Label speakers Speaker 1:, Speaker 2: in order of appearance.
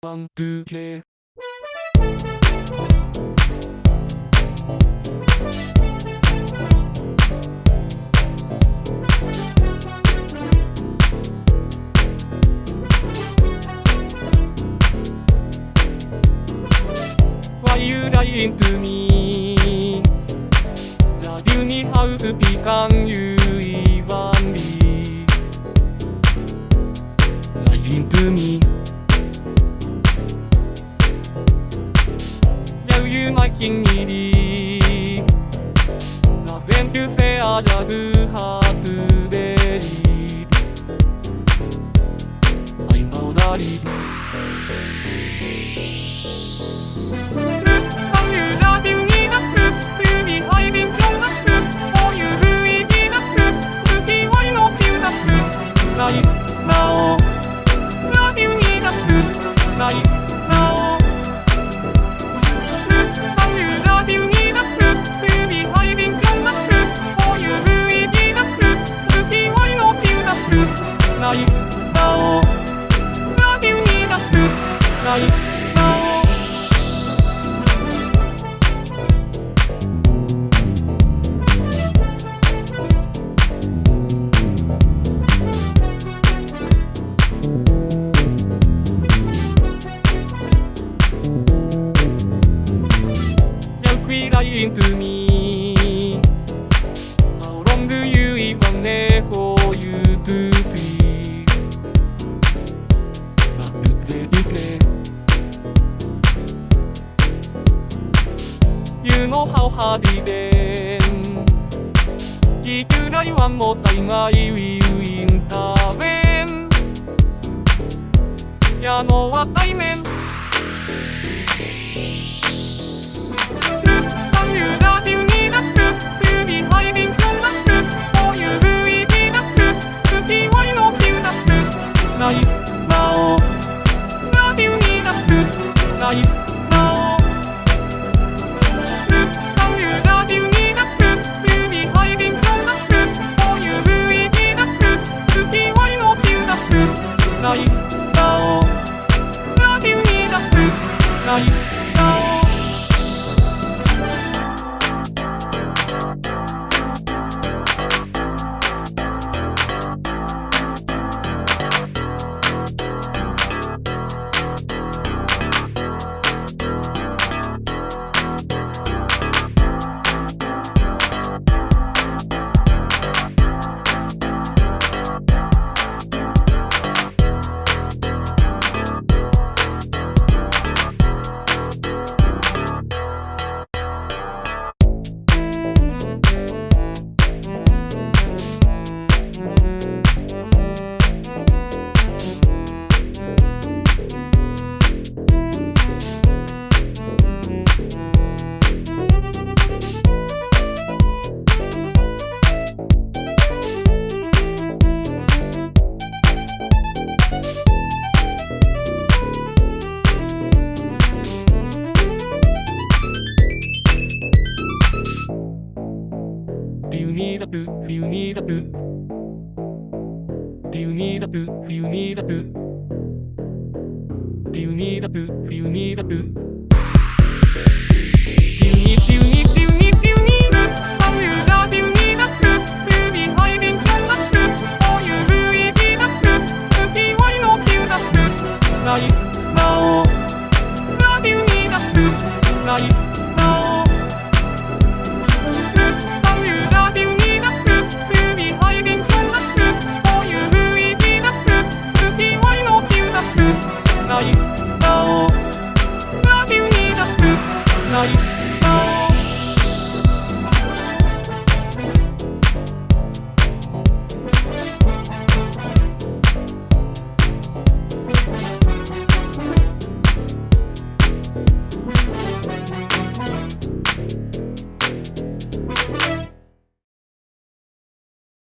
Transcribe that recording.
Speaker 1: ワン、ツー、レイ。Why you lying to me? Just you need how to become you even me. Lying to me. Now 엔 그세 아냐드 그 하드베리. 아임바오나리. Holiday いくら言わんもったいないウィウィンターメン矢野は対面冬にラプ冬にラプ冬にラプ冬にラプ冬にラプ冬にラプ